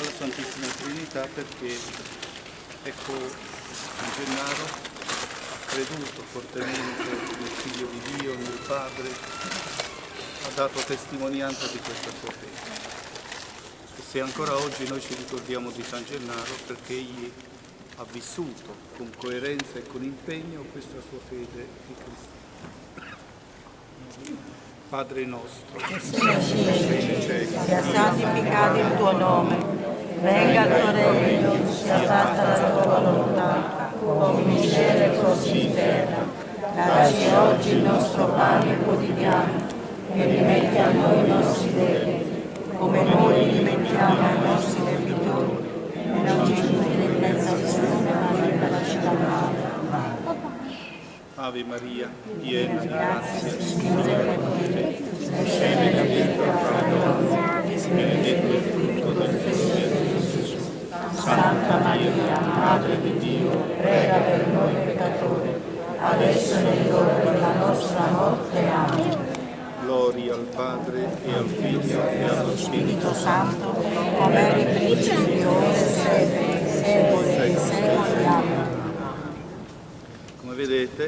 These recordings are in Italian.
alla Santissima Trinità perché ecco San Gennaro ha creduto fortemente nel Figlio di Dio, nel Padre, ha dato testimonianza di questa sua fede. E se ancora oggi noi ci ricordiamo di San Gennaro perché egli ha vissuto con coerenza e con impegno questa sua fede di Cristo. Padre nostro, che sei cielo, sia santificato il tuo nome, venga il tuo regno, sia fatta la tua volontà, come in cielo e così in terra. Dacci oggi il nostro pane quotidiano e rimetti a noi i nostri debiti, come noi rimettiamo ai nostri debitori, e non ci indurre in tentazione, ma liberaci dal male. Ave Maria, piena di grazia, Signore è con te, benedetta fra le donne, benedetto il frutto del tuo seno, Gesù. Santa Maria, Madre di Dio, prega per noi peccatori, adesso è l'ora della nostra morte. Amen. gloria al Padre e al Figlio e allo Spirito Spirito Santo, come eri principi, ora e sempre, secoli e secoli. Amen. Come vedete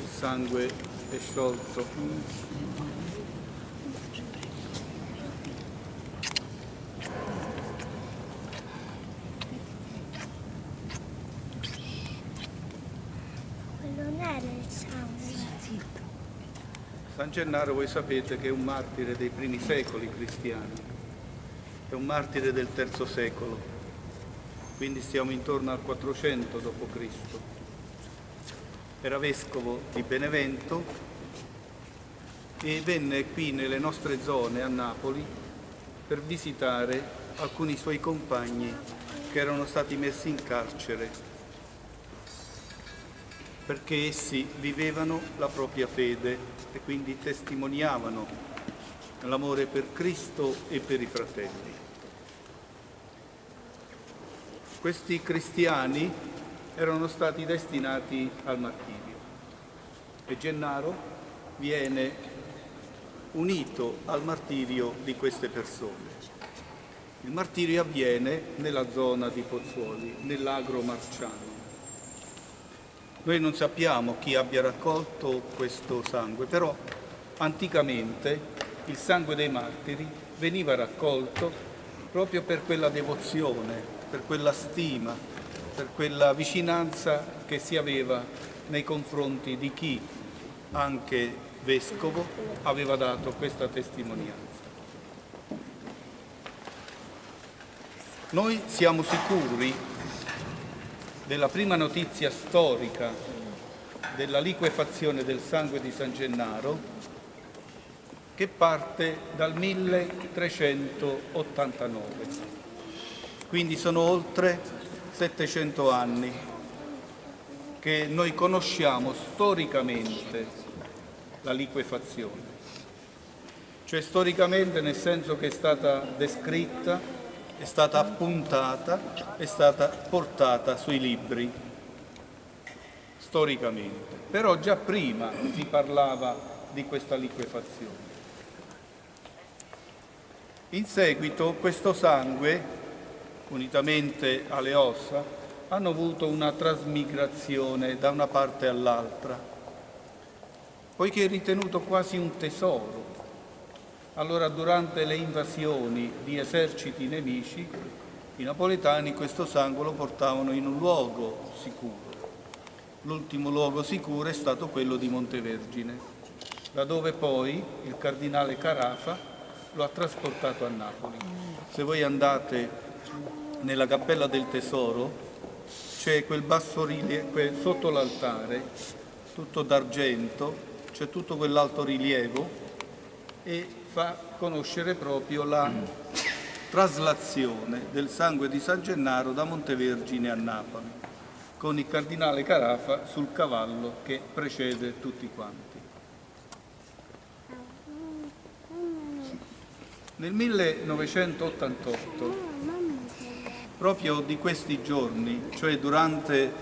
il sangue è sciolto. Era il. San Gennaro voi sapete che è un martire dei primi secoli cristiani, è un martire del terzo secolo, quindi siamo intorno al 400 d.C. Era vescovo di Benevento e venne qui nelle nostre zone a Napoli per visitare alcuni suoi compagni che erano stati messi in carcere perché essi vivevano la propria fede e quindi testimoniavano l'amore per Cristo e per i fratelli. Questi cristiani erano stati destinati al martirio e Gennaro viene unito al martirio di queste persone. Il martirio avviene nella zona di Pozzuoli, nell'agro marciano. Noi non sappiamo chi abbia raccolto questo sangue, però anticamente il sangue dei martiri veniva raccolto proprio per quella devozione, per quella stima, per quella vicinanza che si aveva nei confronti di chi, anche vescovo, aveva dato questa testimonianza. Noi siamo sicuri della prima notizia storica della liquefazione del sangue di San Gennaro che parte dal 1389. Quindi sono oltre 700 anni che noi conosciamo storicamente la liquefazione. Cioè storicamente nel senso che è stata descritta, è stata appuntata, è stata portata sui libri, storicamente. Però già prima si parlava di questa liquefazione. In seguito questo sangue, unitamente alle ossa, hanno avuto una trasmigrazione da una parte all'altra, poiché è ritenuto quasi un tesoro. Allora durante le invasioni di eserciti nemici, i napoletani questo sangue lo portavano in un luogo sicuro. L'ultimo luogo sicuro è stato quello di Montevergine, dove poi il cardinale Carafa lo ha trasportato a Napoli. Se voi andate nella cappella del tesoro, c'è quel bassorilievo sotto l'altare, tutto d'argento, c'è tutto quell'alto rilievo e fa conoscere proprio la traslazione del sangue di San Gennaro da Montevergine a Napoli, con il cardinale Carafa sul cavallo che precede tutti quanti. Nel 1988, proprio di questi giorni, cioè durante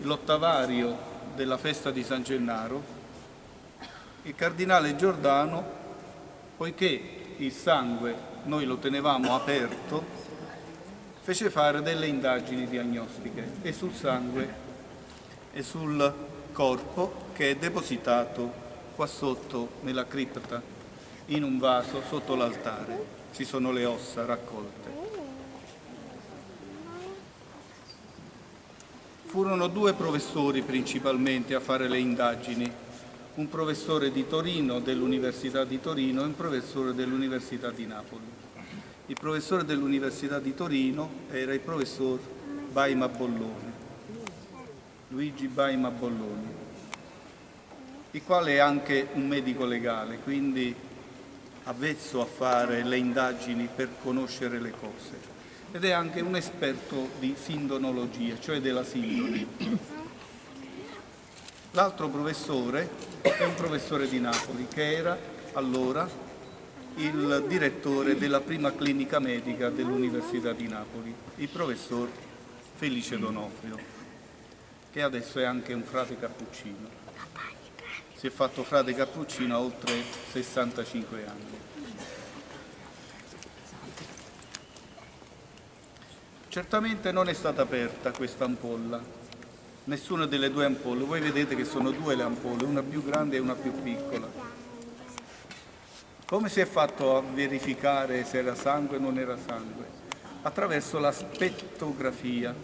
l'ottavario della festa di San Gennaro, il cardinale Giordano, poiché il sangue noi lo tenevamo aperto, fece fare delle indagini diagnostiche e sul sangue e sul corpo che è depositato qua sotto nella cripta in un vaso sotto l'altare. Ci sono le ossa raccolte. Furono due professori principalmente a fare le indagini, un professore di Torino dell'Università di Torino e un professore dell'Università di Napoli. Il professore dell'Università di Torino era il professor Baima Bollone, Luigi Baima Bolloni, il quale è anche un medico legale, quindi avvezzo a fare le indagini per conoscere le cose ed è anche un esperto di sindonologia, cioè della sindone. L'altro professore è un professore di Napoli che era allora il direttore della prima clinica medica dell'Università di Napoli, il professor Felice Donofrio, che adesso è anche un frate cappuccino. Si è fatto frate cappuccino a oltre 65 anni. Certamente non è stata aperta questa ampolla, nessuna delle due ampolle. Voi vedete che sono due le ampolle, una più grande e una più piccola. Come si è fatto a verificare se era sangue o non era sangue? Attraverso la spettografia,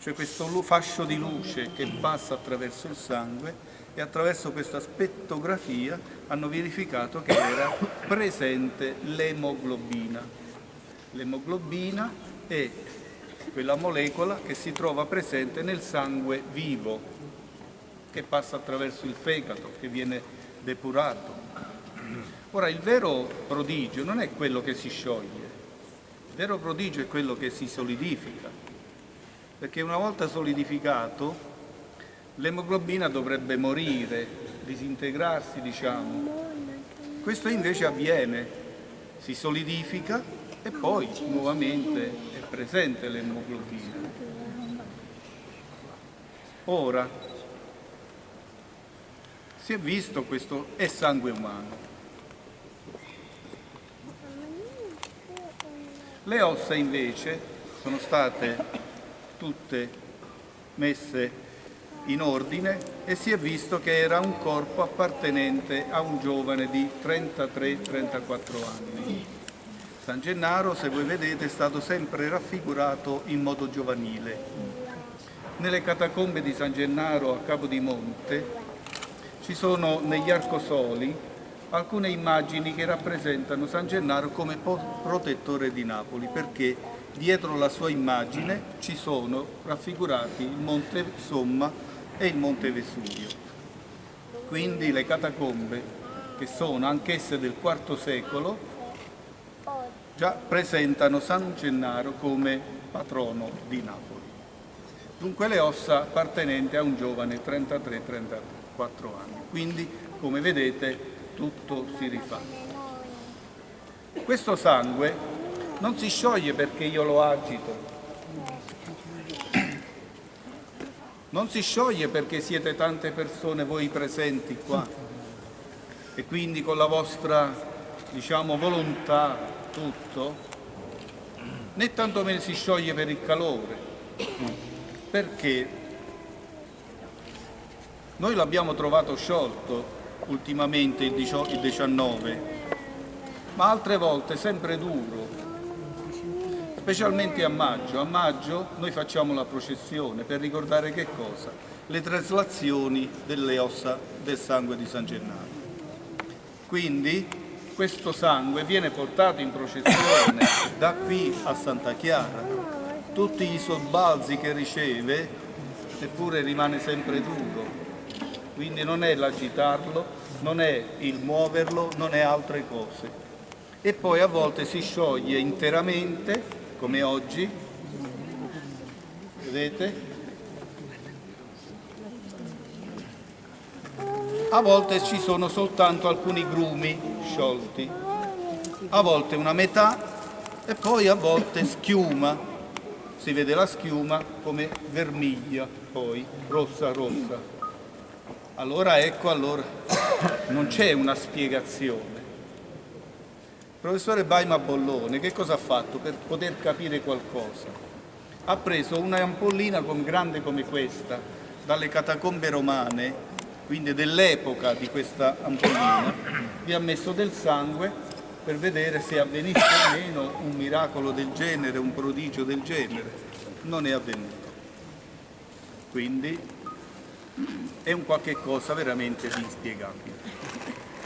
cioè questo fascio di luce che passa attraverso il sangue e attraverso questa spettografia hanno verificato che era presente l'emoglobina. L'emoglobina è quella molecola che si trova presente nel sangue vivo, che passa attraverso il fegato, che viene depurato. Ora, il vero prodigio non è quello che si scioglie, il vero prodigio è quello che si solidifica, perché una volta solidificato l'emoglobina dovrebbe morire, disintegrarsi, diciamo. Questo invece avviene, si solidifica e poi nuovamente presente l'emoglobina. Ora, si è visto questo è sangue umano. Le ossa invece sono state tutte messe in ordine e si è visto che era un corpo appartenente a un giovane di 33-34 anni. San Gennaro, se voi vedete, è stato sempre raffigurato in modo giovanile. Nelle catacombe di San Gennaro a Capodimonte ci sono negli arcosoli alcune immagini che rappresentano San Gennaro come protettore di Napoli, perché dietro la sua immagine ci sono raffigurati il Monte Somma e il Monte Vesuvio. Quindi le catacombe, che sono anch'esse del IV secolo, già presentano San Gennaro come patrono di Napoli. Dunque le ossa appartenenti a un giovane 33-34 anni. Quindi, come vedete, tutto si rifà. Questo sangue non si scioglie perché io lo agito, non si scioglie perché siete tante persone voi presenti qua e quindi con la vostra diciamo, volontà tutto, né tantomeno si scioglie per il calore, perché noi l'abbiamo trovato sciolto ultimamente il 19, ma altre volte sempre duro, specialmente a maggio. A maggio noi facciamo la processione per ricordare che cosa? Le traslazioni delle ossa del sangue di San Gennaro. Quindi questo sangue viene portato in processione da qui a Santa Chiara. Tutti i sobbalzi che riceve, eppure rimane sempre duro. Quindi non è l'agitarlo, non è il muoverlo, non è altre cose. E poi a volte si scioglie interamente, come oggi, vedete? A volte ci sono soltanto alcuni grumi sciolti, a volte una metà e poi a volte schiuma, si vede la schiuma come vermiglia, poi rossa rossa. Allora ecco, allora non c'è una spiegazione. professore Baima Bollone che cosa ha fatto per poter capire qualcosa? Ha preso una ampollina come grande come questa, dalle catacombe romane, quindi dell'epoca di questa ampollina, vi ha messo del sangue per vedere se avvenisse o meno un miracolo del genere, un prodigio del genere. Non è avvenuto. Quindi è un qualche cosa veramente di inspiegabile.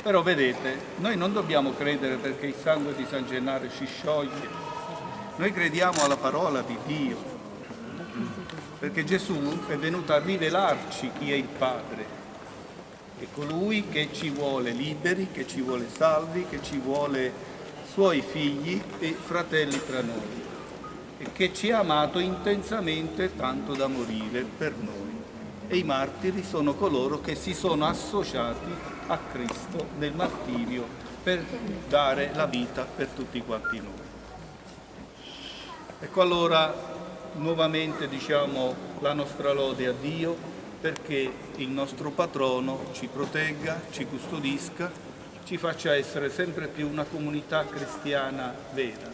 Però vedete, noi non dobbiamo credere perché il sangue di San Gennaro ci scioglie, noi crediamo alla parola di Dio, perché Gesù è venuto a rivelarci chi è il Padre, è colui che ci vuole liberi, che ci vuole salvi, che ci vuole suoi figli e fratelli tra noi e che ci ha amato intensamente tanto da morire per noi. E i martiri sono coloro che si sono associati a Cristo nel martirio per dare la vita per tutti quanti noi. Ecco allora nuovamente diciamo la nostra lode a Dio perché il nostro patrono ci protegga, ci custodisca, ci faccia essere sempre più una comunità cristiana vera.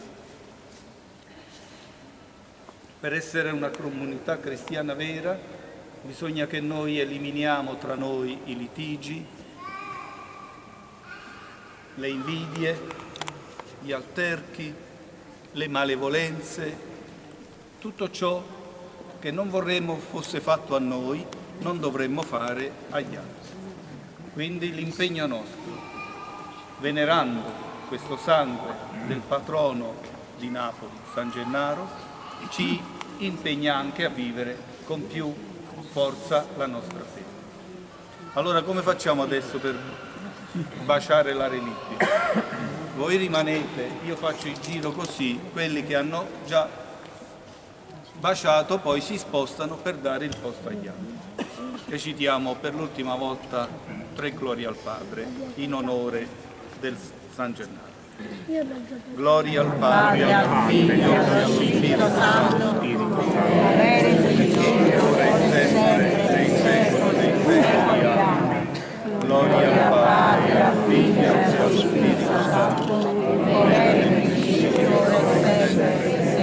Per essere una comunità cristiana vera bisogna che noi eliminiamo tra noi i litigi, le invidie, gli alterchi, le malevolenze, tutto ciò che non vorremmo fosse fatto a noi, non dovremmo fare agli altri. Quindi l'impegno nostro, venerando questo sangue del patrono di Napoli, San Gennaro, ci impegna anche a vivere con più forza la nostra fede. Allora come facciamo adesso per baciare la reliquia. Voi rimanete, io faccio il giro così, quelli che hanno già baciato poi si spostano per dare il posto agli altri. Recitiamo per l'ultima volta tre glorie al Padre in onore del San Gennaro. Gloria al Padre, al Figlio allo Spirito Santo, ora e sempre, nei secoli dei secoli. Amen. Gloria al Padre, al Figlio allo Spirito Santo, ora e nei secoli dei secoli.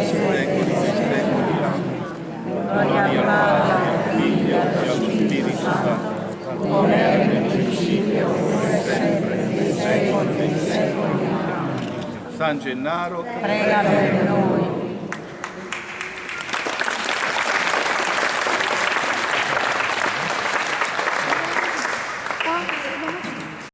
Amen. Gloria al Padre, al Figlio e allo Spirito Santo, ora e nel principio, ora e sempre, nei secoli dei secoli. San Gennaro, prega per.